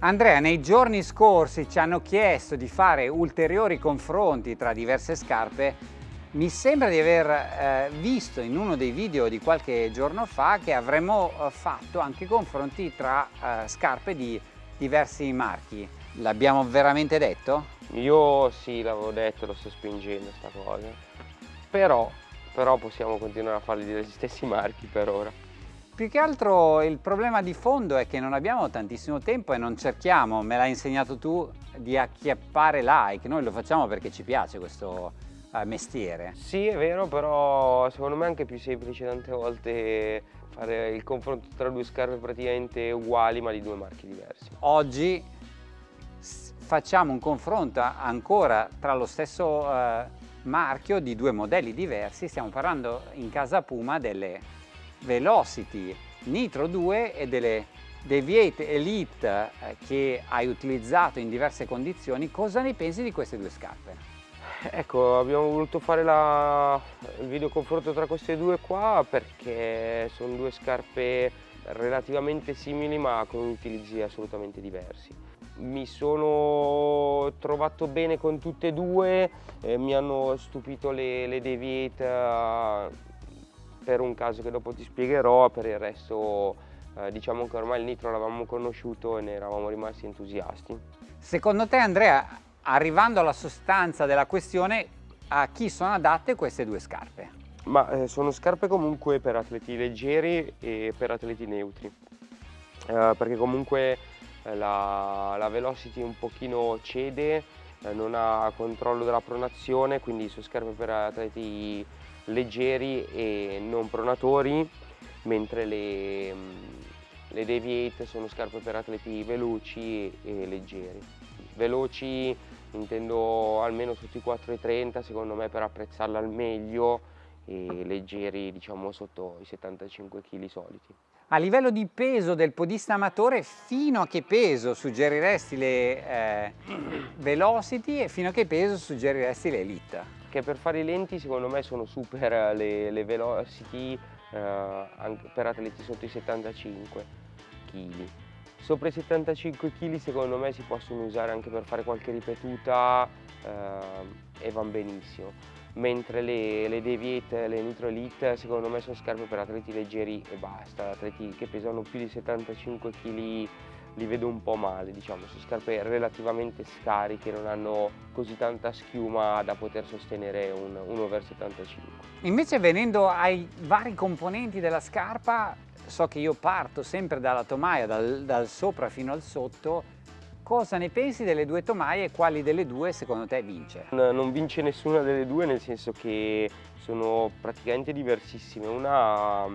Andrea, nei giorni scorsi ci hanno chiesto di fare ulteriori confronti tra diverse scarpe. Mi sembra di aver eh, visto in uno dei video di qualche giorno fa che avremmo eh, fatto anche confronti tra eh, scarpe di diversi marchi. L'abbiamo veramente detto? Io sì, l'avevo detto, lo sto spingendo sta cosa. Però, però possiamo continuare a farli degli stessi marchi per ora. Più che altro il problema di fondo è che non abbiamo tantissimo tempo e non cerchiamo, me l'hai insegnato tu, di acchiappare like. Noi lo facciamo perché ci piace questo eh, mestiere. Sì, è vero, però secondo me è anche più semplice tante volte fare il confronto tra due scarpe praticamente uguali ma di due marchi diversi. Oggi facciamo un confronto ancora tra lo stesso eh, marchio di due modelli diversi. Stiamo parlando in casa Puma delle Velocity Nitro 2 e delle Deviate Elite eh, che hai utilizzato in diverse condizioni, cosa ne pensi di queste due scarpe? Ecco, abbiamo voluto fare la, il video confronto tra queste due qua perché sono due scarpe relativamente simili ma con utilizzi assolutamente diversi. Mi sono trovato bene con tutte e due, eh, mi hanno stupito le, le Deviate per un caso che dopo ti spiegherò, per il resto eh, diciamo che ormai il nitro l'avevamo conosciuto e ne eravamo rimasti entusiasti. Secondo te Andrea, arrivando alla sostanza della questione, a chi sono adatte queste due scarpe? Ma eh, sono scarpe comunque per atleti leggeri e per atleti neutri, eh, perché comunque eh, la, la, velocity un pochino cede, eh, non ha controllo della pronazione, quindi sono scarpe per atleti leggeri e non pronatori, mentre le, mm, le Deviate sono scarpe per atleti veloci e, leggeri. Veloci intendo almeno sotto i 4,30 secondo me per apprezzarla al meglio e leggeri diciamo sotto i 75 kg soliti. A livello di peso del podista amatore, fino a che peso suggeriresti le eh, Velocity e fino a che peso suggeriresti le Elite? Che per fare i lenti secondo me sono super le, le velocity eh, per atleti sotto i 75 kg. Sopra i 75 kg secondo me si possono usare anche per fare qualche ripetuta eh, e vanno benissimo. Mentre le, le Deviate, le Nitro Elite secondo me sono scarpe per atleti leggeri e basta, atleti che pesano più di 75 kg li vedo un po' male, diciamo, sono scarpe relativamente scariche, non hanno così tanta schiuma da poter sostenere un, un over 75. Invece venendo ai vari componenti della scarpa, so che io parto sempre dalla tomaia, dal, dal sopra fino al sotto, cosa ne pensi delle due tomaie e quali delle due secondo te vince? Non vince nessuna delle due nel senso che sono praticamente diversissime. Una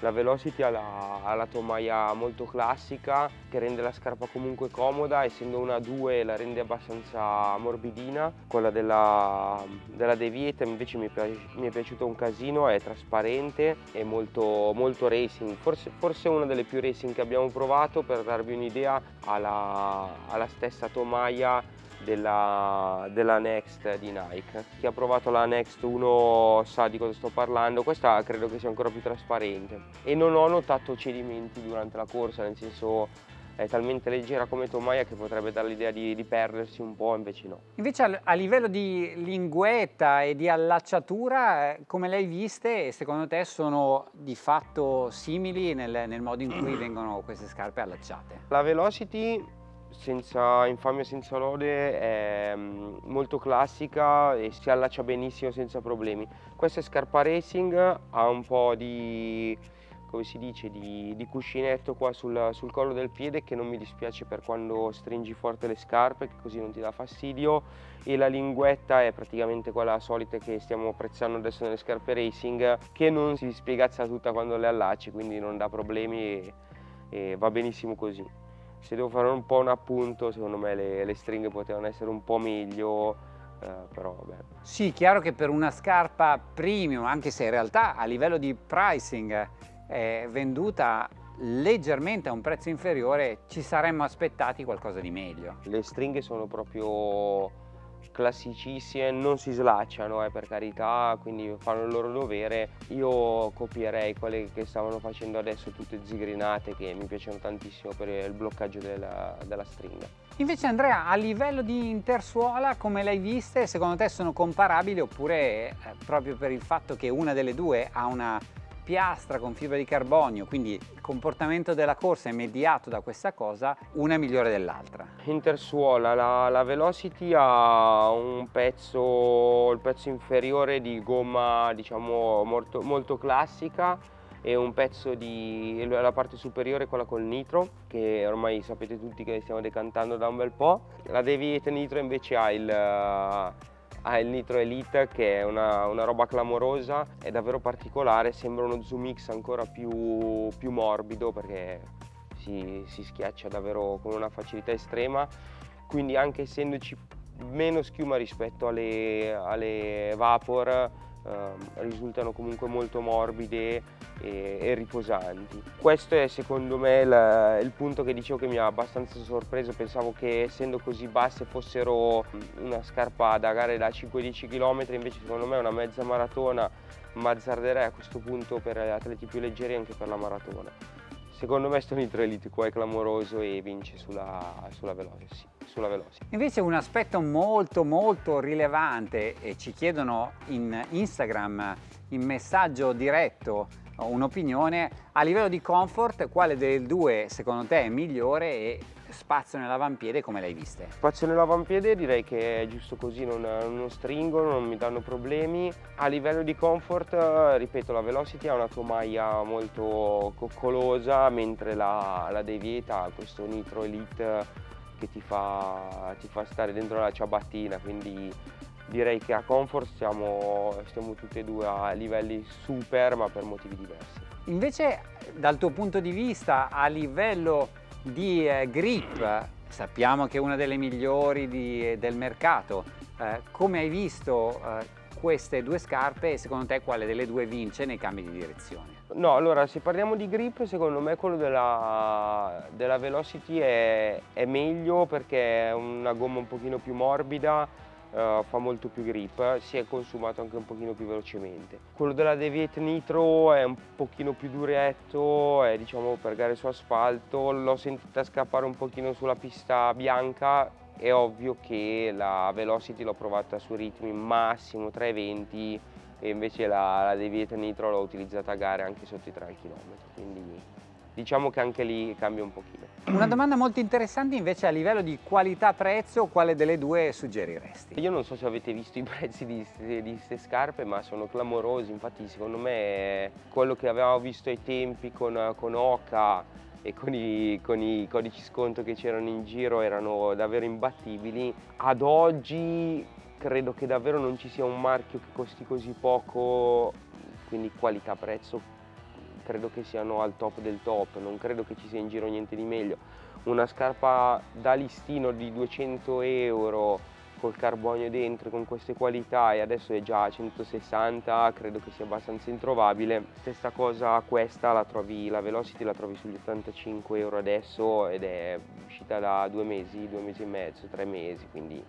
la Velocity ha la, ha la, tomaia molto classica che rende la scarpa comunque comoda, essendo una 2 la rende abbastanza morbidina. Quella della, della Deviate invece mi, mi, è piaciuto un casino, è trasparente, è molto, molto racing, forse, forse una delle più racing che abbiamo provato per darvi un'idea ha la stessa tomaia della, della, Next di Nike. Chi ha provato la Next 1 sa di cosa sto parlando, questa credo che sia ancora più trasparente e non ho notato cedimenti durante la corsa, nel senso è talmente leggera come tomaia che potrebbe dare l'idea di, di, perdersi un po', invece no. Invece a, livello di linguetta e di allacciatura, eh, come le hai viste, secondo te sono di fatto simili nel, nel modo in cui vengono queste scarpe allacciate? La Velocity senza infamia senza lode è mm, molto classica e si allaccia benissimo senza problemi. Questa è scarpa racing ha un po' di come si dice di, di cuscinetto qua sul, sul, collo del piede che non mi dispiace per quando stringi forte le scarpe che così non ti dà fastidio. E la linguetta è praticamente quella solita che stiamo apprezzando adesso nelle scarpe racing che non si spiegazza tutta quando le allacci quindi non dà problemi e, e va benissimo così se devo fare un po' un appunto, secondo me le, le stringhe potevano essere un po' meglio, eh, però vabbè. Sì, chiaro che per una scarpa premium, anche se in realtà a livello di pricing è venduta leggermente a un prezzo inferiore, ci saremmo aspettati qualcosa di meglio. Le stringhe sono proprio classicissime, non si slacciano eh, per carità, quindi fanno il loro dovere. Io copierei quelle che stavano facendo adesso, tutte zigrinate, che mi piacciono tantissimo per il bloccaggio della, della stringa. Invece Andrea, a livello di intersuola, come l'hai viste, secondo te sono comparabili oppure eh, proprio per il fatto che una delle due ha una piastra con fibra di carbonio, quindi il comportamento della corsa è mediato da questa cosa, una è migliore dell'altra. Intersuola, la, la, Velocity ha un pezzo, il pezzo inferiore di gomma diciamo molto, molto classica e un pezzo di la parte superiore quella col nitro che ormai sapete tutti che stiamo decantando da un bel po'. La Deviate Nitro invece ha il ha il Nitro Elite che è una, una, roba clamorosa, è davvero particolare, sembra uno Zoom X ancora più, più morbido perché si, si, schiaccia davvero con una facilità estrema, quindi anche essendoci meno schiuma rispetto alle, alle Vapor eh, risultano comunque molto morbide e, e, riposanti. Questo è secondo me il, il, punto che dicevo che mi ha abbastanza sorpreso, pensavo che essendo così basse fossero una scarpa da gare da 5-10 km, invece secondo me una mezza maratona ma azzarderei a questo punto per atleti più leggeri anche per la maratona. Secondo me Stone Nitro Elite qua è clamoroso e vince sulla, sulla Velocity sulla Velocity. Invece un aspetto molto molto rilevante e ci chiedono in Instagram in messaggio diretto un'opinione a livello di comfort quale delle due secondo te è migliore e spazio nell'avampiede come l'hai viste? Spazio nell'avampiede direi che è giusto così, non, non, stringono, non mi danno problemi. A livello di comfort, ripeto, la Velocity ha una tomaia molto coccolosa, mentre la, la Devieta ha questo Nitro Elite che ti fa, ti fa stare dentro la ciabattina, quindi direi che a comfort stiamo, stiamo tutti e due a livelli super ma per motivi diversi. Invece dal tuo punto di vista a livello di eh, grip sappiamo che è una delle migliori di, del mercato, eh, come hai visto eh, queste due scarpe e secondo te quale delle due vince nei cambi di direzione? No, allora se parliamo di grip secondo me quello della, della Velocity è, è, meglio perché è una gomma un pochino più morbida, uh, fa molto più grip, si è consumato anche un pochino più velocemente. Quello della Deviate Nitro è un pochino più duretto, è diciamo per gare su asfalto, l'ho sentita scappare un pochino sulla pista bianca, è ovvio che la Velocity l'ho provata su ritmi massimo 320 e invece la, la Deviate Nitro l'ho utilizzata a gare anche sotto i 3 km, quindi diciamo che anche lì cambia un pochino. Una domanda molto interessante invece a livello di qualità-prezzo, quale delle due suggeriresti? Io non so se avete visto i prezzi di queste scarpe, ma sono clamorosi, infatti secondo me quello che avevamo visto ai tempi con, con Oca e con i, con i codici sconto che c'erano in giro erano davvero imbattibili. Ad oggi credo che davvero non ci sia un marchio che costi così poco, quindi qualità-prezzo credo che siano al top del top, non credo che ci sia in giro niente di meglio. Una scarpa da listino di 200 euro col carbonio dentro con queste qualità e adesso è già a 160 credo che sia abbastanza introvabile stessa cosa questa la trovi la Velocity la trovi sugli 85 euro adesso ed è uscita da due mesi due mesi e mezzo tre mesi quindi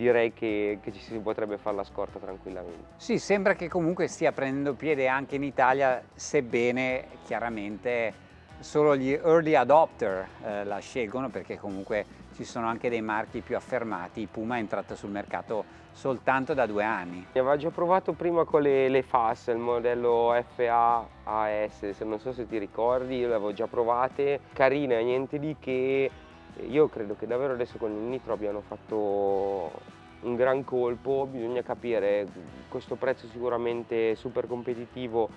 direi che, che, ci si potrebbe fare la scorta tranquillamente. Sì, sembra che comunque stia prendendo piede anche in Italia, sebbene chiaramente solo gli early adopter eh, la scelgono perché comunque ci sono anche dei marchi più affermati, Puma è entrata sul mercato soltanto da due anni. Aveva già provato prima con le, le FAS, il modello FA AS, se non so se ti ricordi, le avevo già provate, carine, niente di che, io credo che davvero adesso con il Nitro abbiano fatto un gran colpo, bisogna capire, questo prezzo sicuramente super competitivo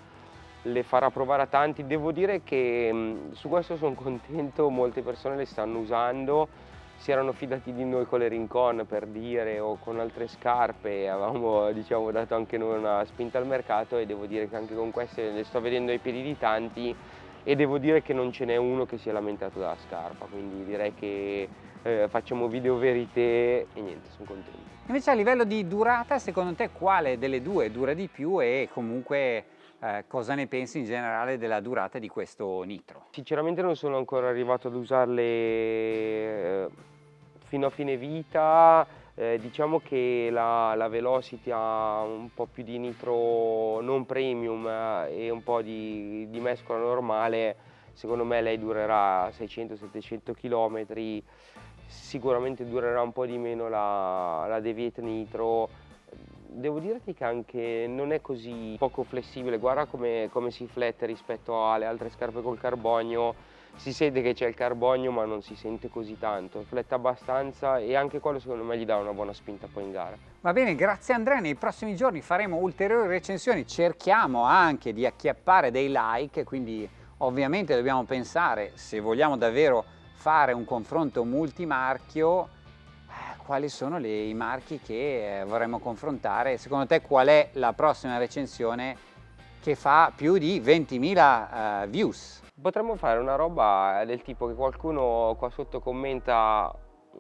le farà provare a tanti, devo dire che su questo sono contento, molte persone le stanno usando, si erano fidati di noi con le Rincon per dire o con altre scarpe. Avevamo diciamo, dato anche noi una spinta al mercato e devo dire che anche con queste le sto vedendo ai piedi di tanti e devo dire che non ce n'è uno che si è lamentato della scarpa quindi direi che eh, facciamo video verite e niente sono contento. Invece a livello di durata secondo te quale delle due dura di più e comunque eh, cosa ne pensi in generale della durata di questo nitro? Sinceramente non sono ancora arrivato ad usarle eh, fino a fine vita, Eh, diciamo che la, la, Velocity ha un po' più di nitro non premium eh, e un po' di, di mescola normale, secondo me lei durerà 600-700 km, sicuramente durerà un po' di meno la, la Deviate Nitro, devo dirti che anche non è così poco flessibile, guarda come, come si flette rispetto alle altre scarpe col carbonio, si sente che c'è il carbonio ma non si sente così tanto, fletta abbastanza e anche quello secondo me gli dà una buona spinta poi in gara. Va bene, grazie Andrea, nei prossimi giorni faremo ulteriori recensioni, cerchiamo anche di acchiappare dei like, quindi ovviamente dobbiamo pensare se vogliamo davvero fare un confronto multimarchio eh, quali sono le, i marchi che eh, vorremmo confrontare, secondo te qual è la prossima recensione che fa più di 20.000 uh, views? Potremmo fare una roba del tipo che qualcuno qua sotto commenta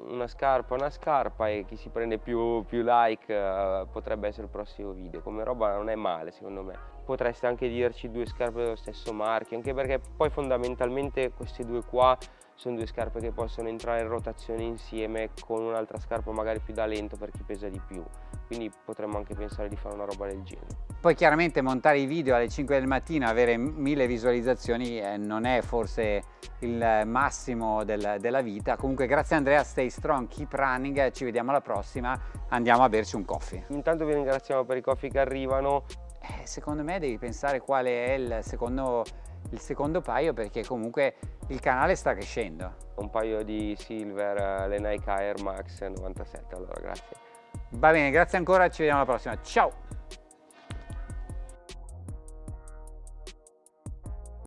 una scarpa, una scarpa e chi si prende più, più like uh, potrebbe essere il prossimo video. Come roba non è male secondo me. Potreste anche dirci due scarpe dello stesso marchio, anche perché poi fondamentalmente queste due qua sono due scarpe che possono entrare in rotazione insieme con un'altra scarpa magari più da lento per chi pesa di più quindi potremmo anche pensare di fare una roba del genere poi chiaramente montare i video alle 5 del mattino avere mille visualizzazioni eh, non è forse il massimo del, della vita comunque grazie Andrea stay strong keep running ci vediamo alla prossima andiamo a berci un coffee intanto vi ringraziamo per i coffee che arrivano eh, secondo me devi pensare quale è il secondo il secondo paio perché comunque il canale sta crescendo. Un paio di silver, eh, le Nike Air Max 97, allora grazie. Va bene, grazie ancora, ci vediamo alla prossima, ciao!